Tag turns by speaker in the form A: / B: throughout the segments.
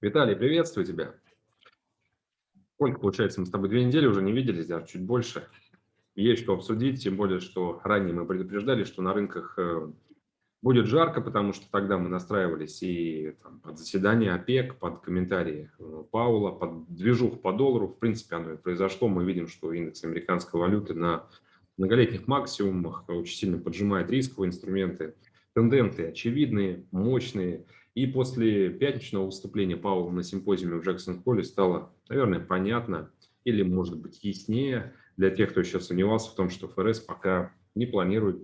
A: Виталий, приветствую тебя. Сколько, получается, мы с тобой две недели уже не виделись, даже чуть больше. Есть что обсудить, тем более, что ранее мы предупреждали, что на рынках э, будет жарко, потому что тогда мы настраивались и там, под заседание ОПЕК, под комментарии э, Паула, под движух по доллару. В принципе, оно и произошло. Мы видим, что индекс американской валюты на многолетних максимумах очень сильно поджимает рисковые инструменты. Тенденты очевидные, мощные. И после пятничного выступления Пауэлла на симпозиуме в Джексон-Холле стало, наверное, понятно или, может быть, яснее для тех, кто еще сомневался в том, что ФРС пока не планирует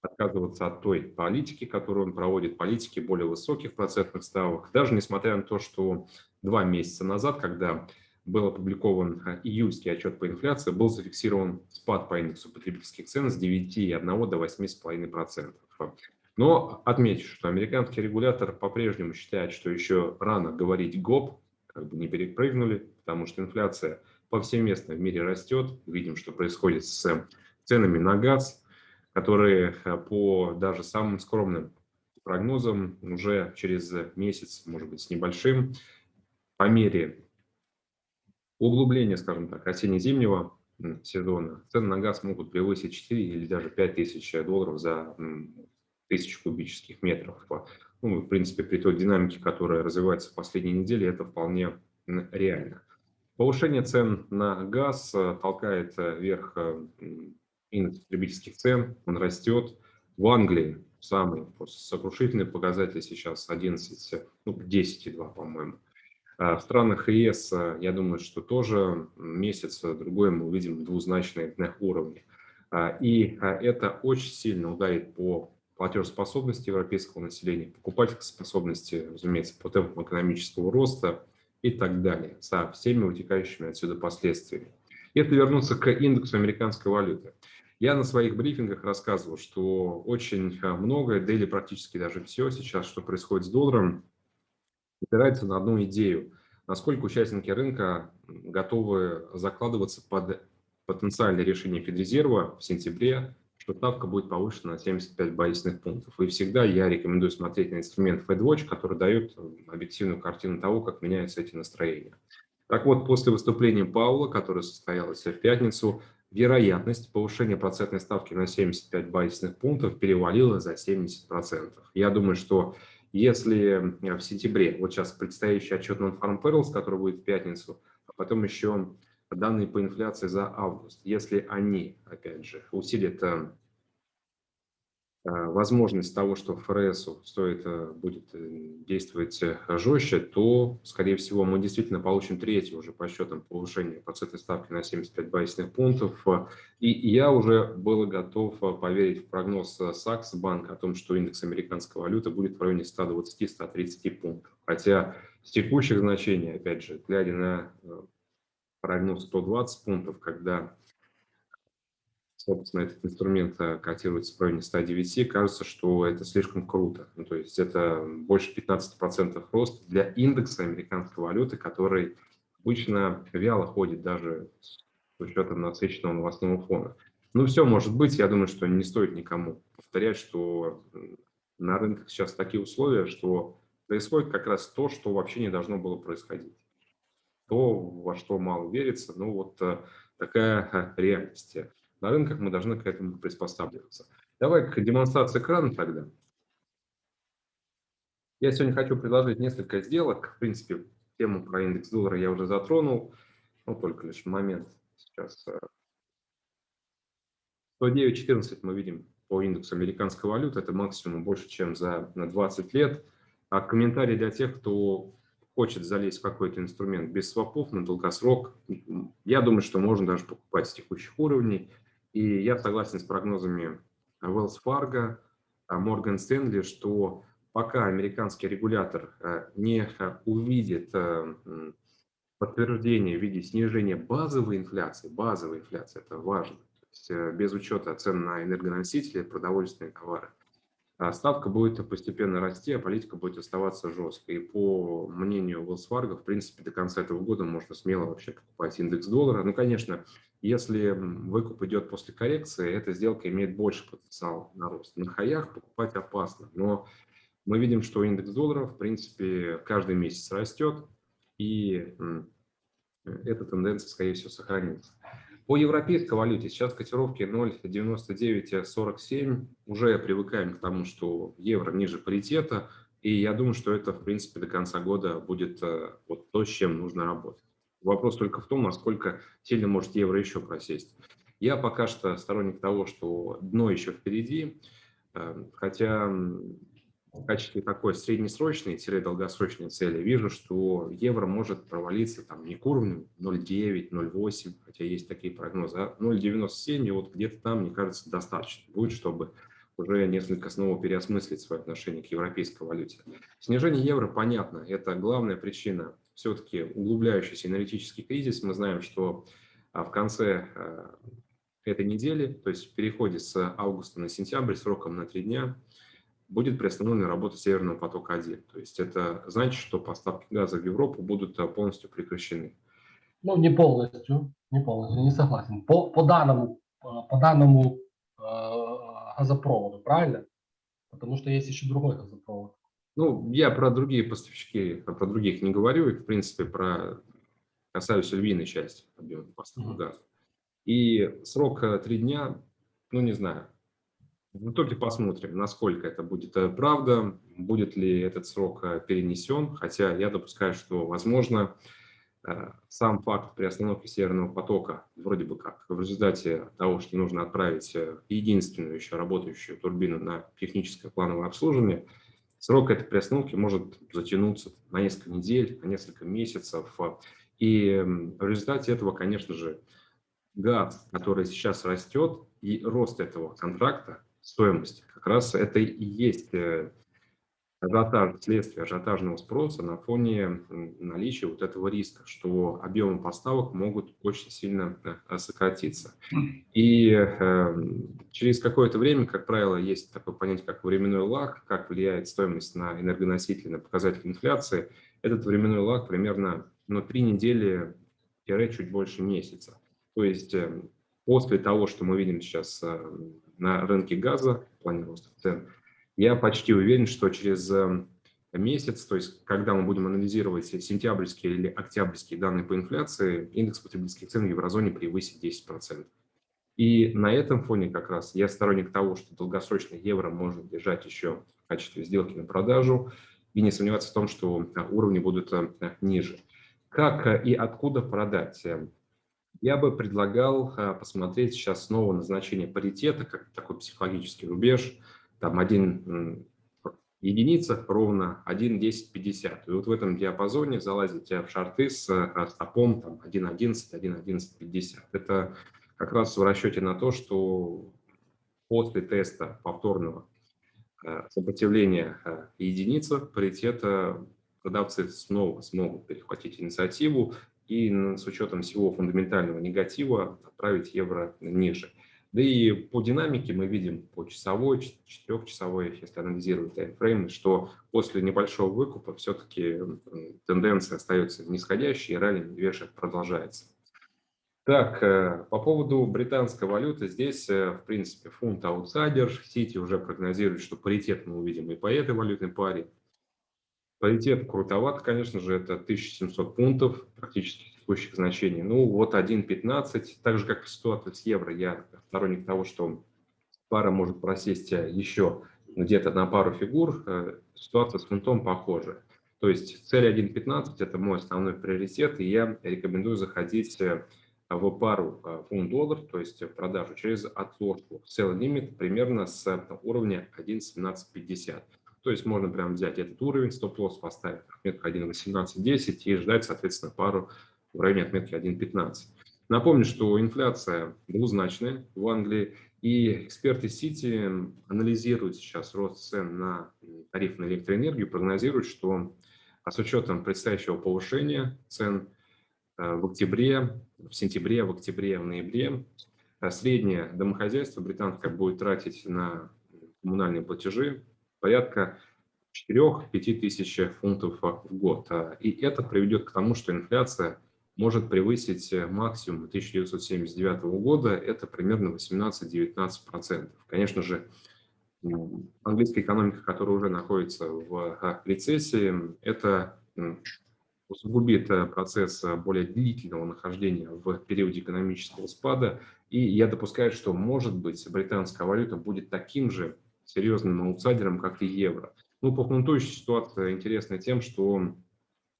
A: отказываться от той политики, которую он проводит, политики более высоких процентных ставок, даже несмотря на то, что два месяца назад, когда был опубликован июльский отчет по инфляции, был зафиксирован спад по индексу потребительских цен с 9,1 до 8,5%. Но отмечу, что американский регулятор по-прежнему считает, что еще рано говорить ГОП, как бы не перепрыгнули, потому что инфляция повсеместно в мире растет. Видим, что происходит с ценами на газ, которые э, по даже самым скромным прогнозам уже через месяц, может быть, с небольшим, по мере углубления, скажем так, осенне-зимнего сезона, цены на газ могут превысить 4 или даже 5 тысяч долларов за тысяч кубических метров. Ну, в принципе, при той динамике, которая развивается в последние недели, это вполне реально. Повышение цен на газ э, толкает э, вверх э, индекс потребительских цен, он растет. В Англии самый сокрушительный показатель сейчас 11, ну, 10,2, по-моему. А в странах ЕС, я думаю, что тоже месяц-другой мы увидим двузначные уровни. А, и это очень сильно ударит по платежеспособности европейского населения, покупательской способности, разумеется, по темпам экономического роста и так далее, со всеми вытекающими отсюда последствиями. Если вернуться к индексу американской валюты. Я на своих брифингах рассказывал, что очень многое, да или практически даже все сейчас, что происходит с долларом, опирается на одну идею. Насколько участники рынка готовы закладываться под потенциальное решение Федрезерва в сентябре что ставка будет повышена на 75 базисных пунктов. И всегда я рекомендую смотреть на инструмент FedWatch, который дает объективную картину того, как меняются эти настроения. Так вот, после выступления Паула, которое состоялось в пятницу, вероятность повышения процентной ставки на 75 базисных пунктов перевалила за 70%. Я думаю, что если в сентябре, вот сейчас предстоящий отчет Non-Farm Payrolls, который будет в пятницу, а потом еще данные по инфляции за август, если они, опять же, усилят э, э, возможность того, что ФРС стоит, э, будет действовать жестче, то, скорее всего, мы действительно получим третье уже по счетам повышение процентной ставки на 75 базисных пунктов. И я уже был готов поверить в прогноз Сакс банка о том, что индекс американской валюты будет в районе 120-130 пунктов. Хотя с текущих значений, опять же, глядя на прогноз 120 пунктов, когда, собственно, этот инструмент э, котируется в районе 109, кажется, что это слишком круто. Ну, то есть это больше 15% рост для индекса американской валюты, который обычно вяло ходит даже с учетом насыщенного новостного фона. Ну, все может быть. Я думаю, что не стоит никому повторять, что на рынках сейчас такие условия, что происходит как раз то, что вообще не должно было происходить то, во что мало верится. Ну, вот э, такая реальность. На рынках мы должны к этому приспосабливаться. Давай к демонстрации экрана тогда. Я сегодня хочу предложить несколько сделок. В принципе, тему про индекс доллара я уже затронул. Ну, только лишь момент сейчас. 109.14 мы видим по индексу американской валюты. Это максимум больше, чем за 20 лет. А комментарий для тех, кто хочет залезть в какой-то инструмент без свопов на долгосрок, я думаю, что можно даже покупать с текущих уровней. И я согласен с прогнозами Wells Fargo, Morgan Stanley, что пока американский регулятор э, не э, увидит э, подтверждение в виде снижения базовой инфляции, базовой инфляции, это важно, есть без учета цен на энергоносители, продовольственные товары, а ставка будет постепенно расти, а политика будет оставаться жесткой. И по мнению Fargo, в принципе, до конца этого года можно смело вообще покупать индекс доллара. Ну, конечно, если выкуп идет после коррекции, эта сделка имеет больше потенциал на рост. На хаях покупать опасно, но мы видим, что индекс доллара, в принципе, каждый месяц растет, и эта тенденция, скорее всего, сохранится. По европейской валюте сейчас котировки 0,9947. Уже привыкаем к тому, что евро ниже паритета. И я думаю, что это, в принципе, до конца года будет э, вот то, с чем нужно работать. Вопрос только в том, насколько сильно может евро еще просесть. Я пока что сторонник того, что дно еще впереди, э, хотя в качестве такой среднесрочной-долгосрочной цели вижу, что евро может провалиться там не к уровню 0,9, 0,8, хотя есть такие прогнозы, а 0,97, и вот где-то там, мне кажется, достаточно будет, чтобы уже несколько снова переосмыслить свое отношение к европейской валюте. Снижение евро, понятно, это главная причина все-таки углубляющийся энергетический кризис. Мы знаем, что а, в конце а, этой недели, то есть в переходе с августа на сентябрь сроком на три дня, будет приостановлена работа Северного потока-1. То есть это значит, что поставки газа в Европу будут э, полностью прекращены.
B: Ну, не полностью, не полностью, не согласен. По, по данному, э, по данному э, газопроводу, правильно? Потому что есть еще другой газопровод.
A: Ну, я про другие поставщики, про других не говорю, и, в принципе, про касаюсь львиной части объема поставок mm -hmm. газа. И срок э, три дня, ну, не знаю, в итоге посмотрим, насколько это будет э, правда, будет ли этот срок э, перенесен, хотя я допускаю, что, возможно, э, сам факт приостановки Северного потока, вроде бы как, в результате того, что нужно отправить единственную еще работающую турбину на техническое плановое обслуживание, срок этой приостановки может затянуться на несколько недель, на несколько месяцев. И в результате этого, конечно же, газ, который сейчас растет, и рост этого контракта стоимости. Как раз это и есть э, ажиотаж, следствие ажиотажного спроса на фоне наличия вот этого риска, что объемы поставок могут очень сильно э, сократиться. И э, через какое-то время, как правило, есть такое понятие, как временной лаг, как влияет стоимость на энергоносители, на показатель инфляции. Этот временной лаг примерно ну, три недели чуть больше месяца. То есть э, после того, что мы видим сейчас на рынке газа в плане роста цен, я почти уверен, что через э, месяц, то есть когда мы будем анализировать сентябрьские или октябрьские данные по инфляции, индекс потребительских цен в еврозоне превысит 10%. И на этом фоне как раз я сторонник того, что долгосрочный евро можно держать еще в качестве сделки на продажу и не сомневаться в том, что уровни будут э, ниже. Как и откуда продать? Я бы предлагал а, посмотреть сейчас снова на значение паритета, как такой психологический рубеж, там один единица ровно 1.1050. И вот в этом диапазоне залазить в шарты с а, стопом там 1.11, 1.1150. Это как раз в расчете на то, что после теста повторного а, сопротивления единицы паритета продавцы снова смогут перехватить инициативу и с учетом всего фундаментального негатива отправить евро ниже. Да и по динамике мы видим по часовой, четырехчасовой, если анализировать таймфрейм, что после небольшого выкупа все-таки тенденция остается нисходящей, и ралли медвежья продолжается. Так, э, по поводу британской валюты, здесь, э, в принципе, фунт аутсайдер, Сити уже прогнозирует, что паритет мы увидим и по этой валютной паре. Паритет крутоват, конечно же, это 1700 пунктов практически текущих значений. Ну вот 1.15, так же как в ситуации с евро, я сторонник того, что пара может просесть еще где-то на пару фигур, э, ситуация с фунтом похожа. То есть цель 1.15 это мой основной приоритет, и я рекомендую заходить э, в пару э, фунт-доллар, то есть в продажу через отложку. Sell лимит примерно с уровня 1.1750. То есть можно прям взять этот уровень, стоп-лосс поставить отметку 1.1810 и ждать, соответственно, пару в районе отметки 1.15. Напомню, что инфляция двузначная в Англии, и эксперты Сити анализируют сейчас рост цен на тариф на электроэнергию, прогнозируют, что а с учетом предстоящего повышения цен э, в октябре, в сентябре, в октябре, в ноябре, э, среднее домохозяйство британское будет тратить на коммунальные платежи порядка 4-5 тысяч фунтов в год. А, и это приведет к тому, что инфляция может превысить максимум 1979 года, это примерно 18-19%. Конечно же, английская экономика, которая уже находится в рецессии, это усугубит процесс более длительного нахождения в периоде экономического спада. И я допускаю, что, может быть, британская валюта будет таким же серьезным аутсайдером, как и евро. Ну, по ситуация интересна тем, что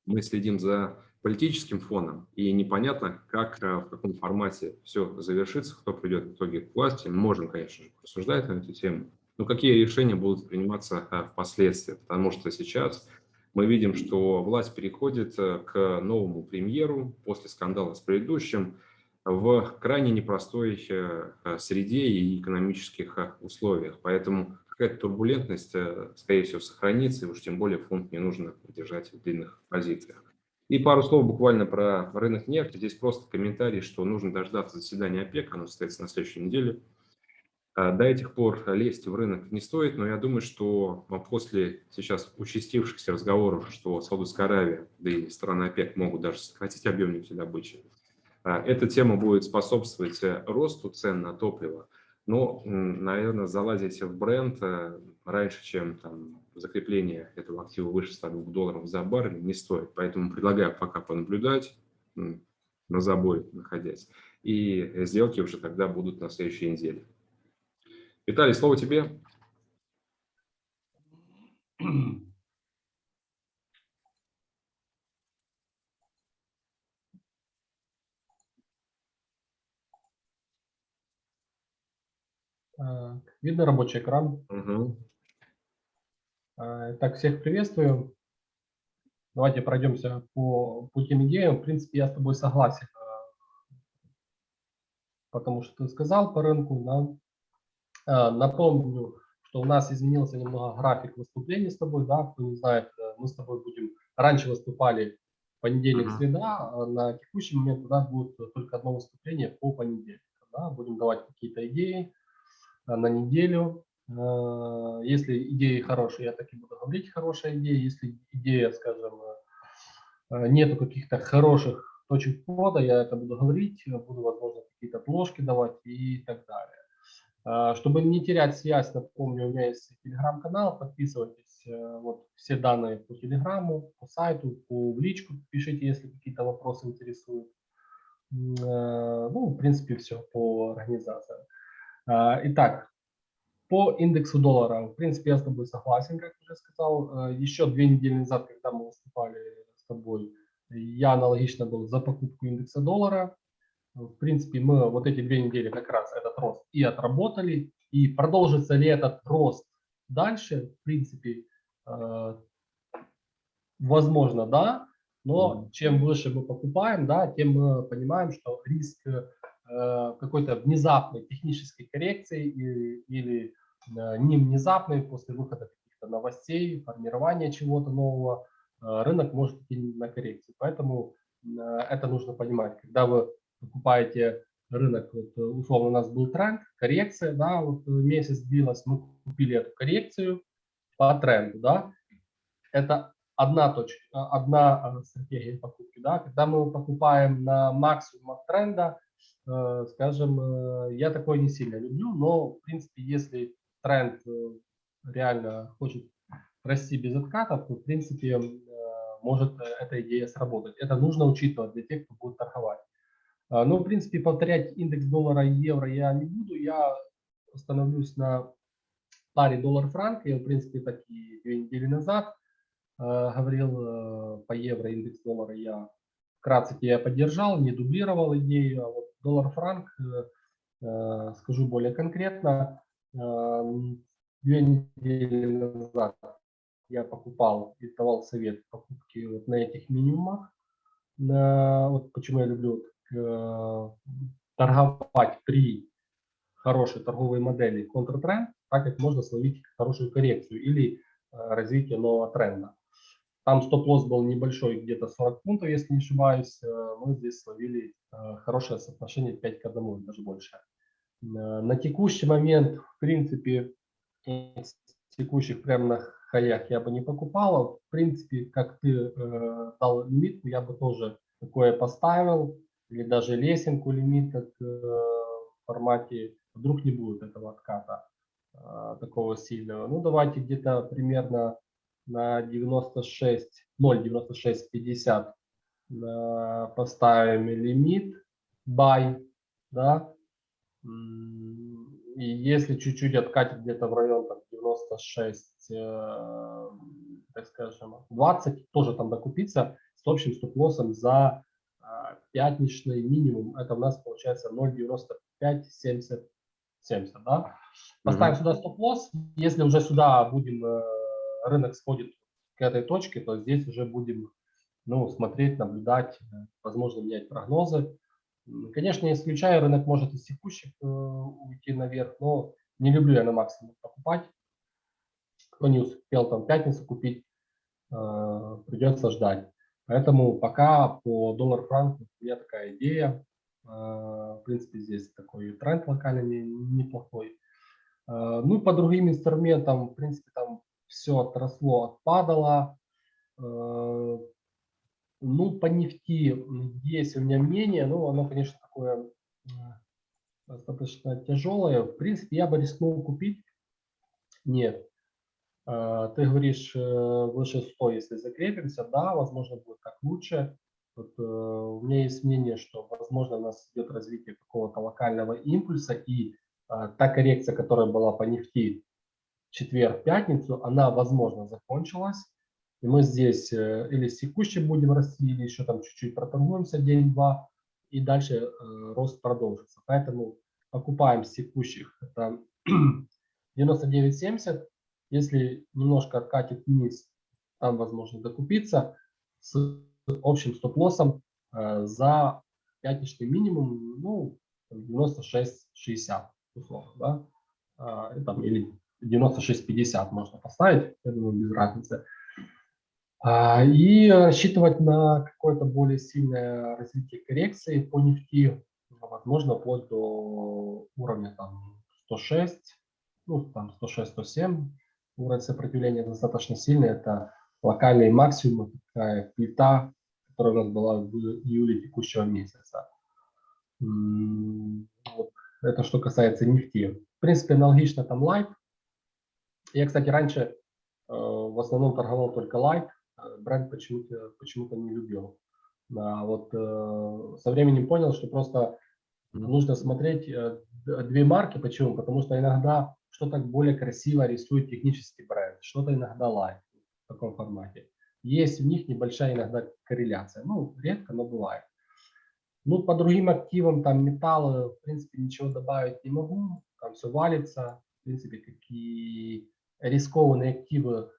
A: мы следим за политическим фоном, и непонятно, как, э, в каком формате все завершится, кто придет в итоге к власти. Мы можем, конечно же, рассуждать на эту тему, но какие решения будут приниматься э, впоследствии, потому что сейчас мы видим, что власть переходит э, к новому премьеру после скандала с предыдущим в крайне непростой среде и экономических условиях. Поэтому какая-то турбулентность, скорее всего, сохранится, и уж тем более фонд не нужно держать в длинных позициях. И пару слов буквально про рынок нефти. Здесь просто комментарий, что нужно дождаться заседания ОПЕК, оно состоится на следующей неделе. До этих пор лезть в рынок не стоит, но я думаю, что после сейчас участившихся разговоров, что Саудовская Аравия, да и страны ОПЕК могут даже сократить объем нефтедобычи, эта тема будет способствовать э, росту цен на топливо. Но, наверное, залазить в бренд э, раньше, чем там, закрепление этого актива выше 102 долларов за баррель не стоит. Поэтому предлагаю пока понаблюдать, на забой находясь. И сделки уже тогда будут на следующей неделе. Виталий, слово тебе.
B: Видно рабочий экран?
A: Угу.
B: Так, всех приветствую. Давайте пройдемся по, по тем идеям. В принципе, я с тобой согласен, э, потому что ты сказал по рынку. Да? Э, напомню, что у нас изменился немного график выступлений с тобой. Да? Кто не знает, э, мы с тобой будем... Раньше выступали понедельник, uh -huh. среда, а на текущий момент у нас будет только одно выступление по понедельникам. Да? Будем давать какие-то идеи на неделю. Э, если идеи хорошие, я так и буду говорить хорошая идея. Если идея, скажем, э, нету каких-то хороших точек входа, я это буду говорить, буду, возможно, какие-то отложки давать и так далее. Э, чтобы не терять связь, напомню, у меня есть телеграм-канал, подписывайтесь, вот все данные по телеграмму, по сайту, по в личку пишите, если какие-то вопросы интересуют. Ну, в принципе, все по организации. Итак, по индексу доллара, в принципе, я с тобой согласен, как уже сказал. Э, еще две недели назад, когда мы выступали с тобой, я аналогично был за покупку индекса доллара. В принципе, мы вот эти две недели как раз этот рост и отработали. И продолжится ли этот рост дальше, в принципе, э, возможно, да. Но чем выше мы покупаем, да, тем мы понимаем, что риск э, какой-то внезапной технической коррекции или, или Э, не внезапный, после выхода каких-то новостей, формирования чего-то нового, э, рынок может идти на коррекцию. Поэтому э, это нужно понимать. Когда вы покупаете рынок, вот, условно у нас был тренд, коррекция, да, вот месяц длилась, мы купили эту коррекцию по тренду, да, это одна точка, одна стратегия покупки, да, когда мы покупаем на максимум от тренда, скажем, я такое не сильно люблю, но в принципе, если тренд э, реально хочет расти без откатов, то в принципе э, может э, эта идея сработать. Это нужно учитывать для тех, кто будет торговать. А, Но, ну, в принципе, повторять индекс доллара и евро я не буду. Я остановлюсь на паре доллар-франк. Я, в принципе, так и две недели назад говорил по евро индекс доллара. Я вкратце я поддержал, не дублировал идею. А вот доллар-франк, скажу более конкретно, Две недели назад я покупал и давал совет покупки вот на этих минимумах. Вот почему я люблю э, торговать при хорошей торговой модели контртренд, так как можно словить хорошую коррекцию или э, развитие нового тренда. Там стоп-лосс был небольшой, где-то 40 пунктов, если не ошибаюсь. Э, мы здесь словили э, хорошее соотношение 5 к 1, даже больше. На текущий момент, в принципе, текущих прямо на хаях я бы не покупал. В принципе, как ты э, дал лимит, я бы тоже такое поставил. Или даже лесенку лимит, э, в формате, вдруг не будет этого отката. а, такого сильного. Ну, давайте где-то примерно на 96, 0,9650 а, поставим лимит buy, да. И если чуть-чуть откатит где-то в район там, 96, э, так скажем, 20, тоже там докупиться с общим стоп-лоссом за а, пятничный минимум. Это у нас получается 0,95, 70, 70, да. Поставим сюда стоп-лосс. Если уже сюда будем, э, рынок сходит к этой точке, то здесь уже будем ну, смотреть, наблюдать, э, возможно, менять прогнозы. Конечно, не исключаю, рынок может из текущих э, уйти наверх, но не люблю я на максимум покупать. Кто не успел там пятницу купить, э, придется ждать. Поэтому пока по доллар-франку у меня такая идея. В принципе, здесь такой тренд локальный не- неплохой. Ну и по другим инструментам, в принципе, там все отросло, отпадало. Э, Ну, по нефти есть у меня мнение, но оно, конечно, такое э, достаточно тяжелое. В принципе, я бы рискнул купить. Нет. Э, Ты говоришь, выше 100, если закрепимся, да, возможно, будет так лучше. Вот, у меня есть мнение, что, возможно, у нас идет развитие какого-то локального импульса, и та коррекция, которая была по нефти четверг, пятницу, она, возможно, закончилась. И мы здесь э, или с текущей будем расти, или еще там чуть-чуть проторгуемся день-два, и дальше э, рост продолжится. Поэтому покупаем с текущих, это 99.70. Если немножко откатит вниз, там возможно докупиться с общим стоп-лоссом э, за пятничный минимум, ну, 96.60 условно, да, А, и там, или 96.50 можно поставить, я думаю, без разницы. А, И рассчитывать на какое-то более сильное развитие коррекции по нефти, возможно, вплоть до уровня там 106, ну, там 106-107. Уровень сопротивления достаточно сильный. Это локальные максимумы, такая плита, которая у нас была в июле текущего месяца. Это что касается нефти. В принципе, аналогично там лайт. Я, кстати, раньше э, в основном торговал только лайт. Бренд почему-то почему не любил. А вот э, со временем понял, что просто нужно смотреть э, две марки. Почему? Потому что иногда что-то более красиво рисует технический бренд, что-то иногда лайт в таком формате. Есть в них небольшая иногда корреляция. Ну, редко, но бывает. Ну, по другим активам, там, металлы, в принципе, ничего добавить не могу. Там все валится. В принципе, какие рискованные активы,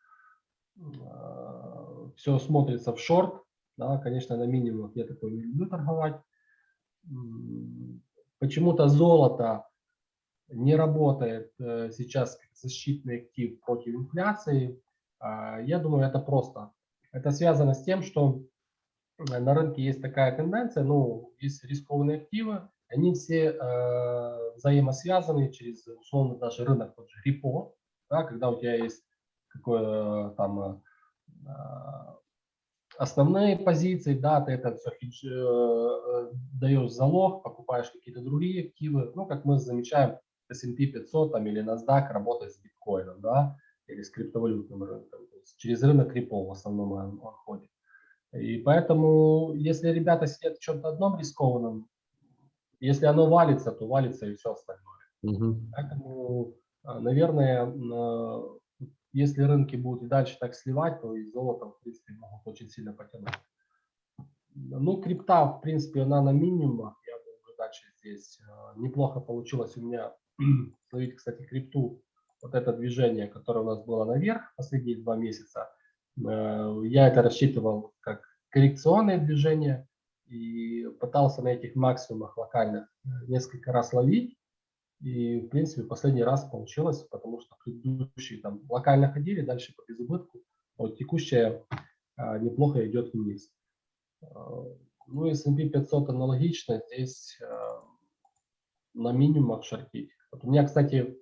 B: все смотрится в шорт. Да, конечно, на минимумах я такой не люблю торговать. Почему-то золото не работает э, сейчас как защитный актив против инфляции. А, Я думаю, это просто. Это связано с тем, что э, на рынке есть такая тенденция, ну, есть рискованные активы, они все э, взаимосвязаны через, условно, даже рынок тот же репо, да, когда у тебя есть какое там э, а, основные позиции, да, ты это все хедж, э, э, даешь залог, покупаешь какие-то другие активы, ну, как мы замечаем, S&P 500 там, или NASDAQ работает с биткоином, да, или с криптовалютным рынком, то есть через рынок репо в основном он, он ходит. И поэтому, если ребята сидят в чем-то одном рискованном, если оно валится, то валится и все остальное.
A: Мгм.
B: Поэтому, наверное, на- если рынки будут и дальше так сливать, то и золото, в принципе, могут очень сильно потянуть. Ну, крипта, в принципе, она на минимумах. Я думаю, дальше здесь а, неплохо получилось у меня словить, кстати, крипту. Вот это движение, которое у нас было наверх последние два месяца. Э, Я это рассчитывал как коррекционное движение и пытался на этих максимумах локальных э, несколько раз ловить. И, в принципе, последний раз получилось, потому что предыдущие там локально ходили, дальше по безубытку. А Вот текущая а, неплохо идет вниз. А, Ну S&P 500 аналогично, здесь а, на минимумах шортить. Вот у меня, кстати,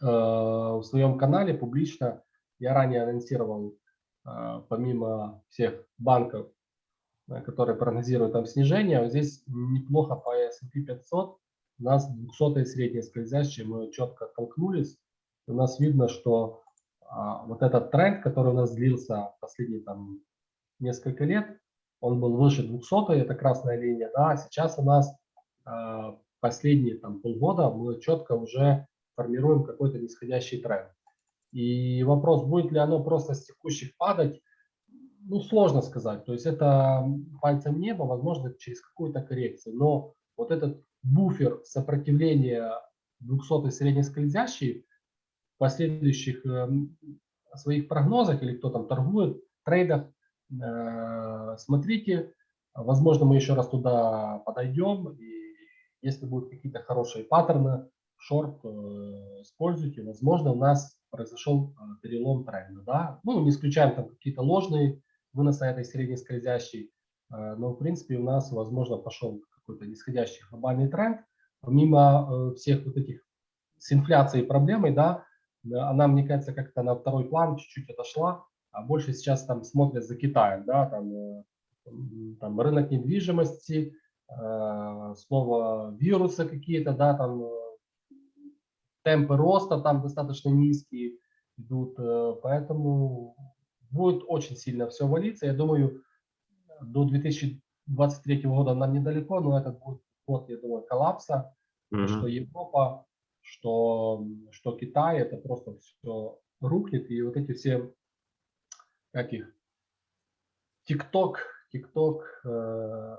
B: а, в своем канале публично я ранее анонсировал, а, помимо всех банков, которые прогнозируют там снижение, вот здесь неплохо по S&P 500 у нас 200 среднее скользящее, мы четко оттолкнулись. у нас видно, что а, вот этот тренд, который у нас длился последние там несколько лет, он был выше 200, это красная линия, да, сейчас у нас а, последние там полгода мы четко уже формируем какой-то нисходящий тренд. И вопрос, будет ли оно просто с текущих падать, ну, сложно сказать. То есть это пальцем неба, возможно, через какую-то коррекцию. Но вот этот буфер сопротивления 200 среднескользящий в последующих э, своих прогнозах или кто там торгует, трейдах, э, смотрите, возможно, мы еще раз туда подойдем, и если будут какие-то хорошие паттерны, шорт э, используйте, возможно, у нас произошел э, перелом тренда, да, ну, не исключаем там какие-то ложные выносы этой средней скользящей, э, но, в принципе, у нас, возможно, пошел какой-то нисходящий глобальный тренд, помимо э, всех вот этих с инфляцией проблемой, да, она, мне кажется, как-то на второй план чуть-чуть отошла, а больше сейчас там смотрят за Китаем, да, там, там рынок недвижимости, слово вируса какие-то, да, там темпы роста там достаточно низкие идут, э, поэтому будет очень сильно все валиться. Я думаю, до 2023 года нам недалеко, но это будет год, я думаю, коллапса, mm -hmm. что Европа, что, что Китай, это просто все рухнет, и вот эти все, как их, ТикТок, ТикТок, э,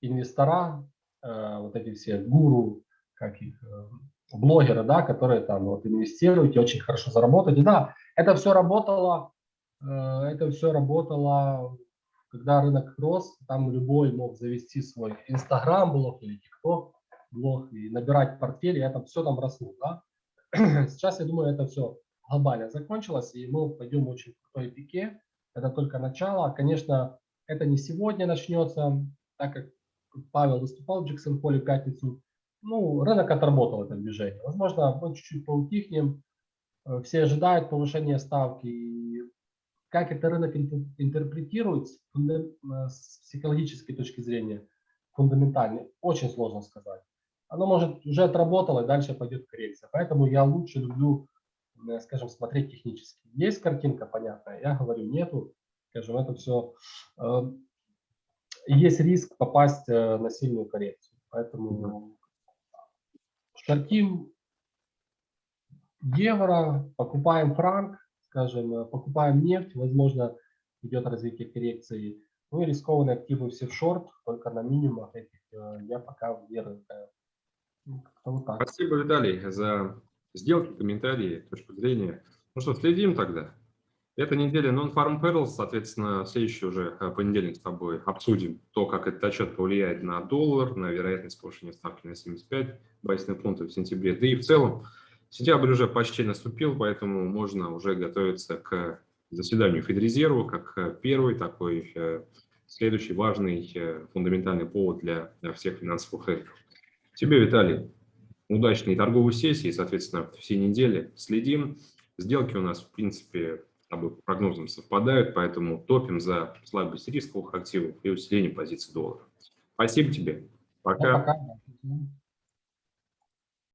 B: инвестора, э, вот эти все гуру, как их, э, блогеры, да, которые там вот инвестируют и очень хорошо заработают. И да, это все работало, э, это все работало, когда рынок рос, там любой мог завести свой Инстаграм блог или ТикТок блог и набирать портфель, и это все там росло, да. Сейчас, я думаю, это все глобально закончилось, и мы пойдем очень крутой пике. Это только начало. Конечно, это не сегодня начнется, так как Павел выступал в Джексон Поле в пятницу, ну, рынок отработал это движение. Возможно, мы чуть-чуть поутихнем, э, все ожидают повышения ставки. И как это рынок интерпретирует э, с психологической точки зрения, фундаментально, очень сложно сказать. Оно может уже отработало, и дальше пойдет коррекция. Поэтому я лучше люблю, э, скажем, смотреть технически. Есть картинка понятная, я говорю, нету. Скажем, это все... Есть риск попасть на сильную коррекцию. Поэтому шортим евро, покупаем франк, скажем, э, покупаем нефть, возможно, идет развитие коррекции. Ну и рискованные активы все в шорт, только на минимумах этих э, я пока верю.
A: Ну, вот Спасибо, Виталий, за сделки, комментарии, точку зрения. Ну что, следим тогда. Эта неделя Non-Farm Perils, соответственно, следующий уже э, понедельник с тобой обсудим то, как этот отчет повлияет на доллар, на вероятность повышения ставки на 75 базисных пунктов в сентябре. Да и в целом сентябрь уже почти наступил, поэтому можно уже готовиться к заседанию Федрезерва как первый такой э, следующий важный э, фундаментальный повод для всех финансовых рынков. Тебе, Виталий, удачной торговой сессии, соответственно, все недели следим. Сделки у нас, в принципе, по прогнозам совпадают, поэтому топим за слабость рисковых активов и усиление позиций доллара. Спасибо тебе. Пока. Пока.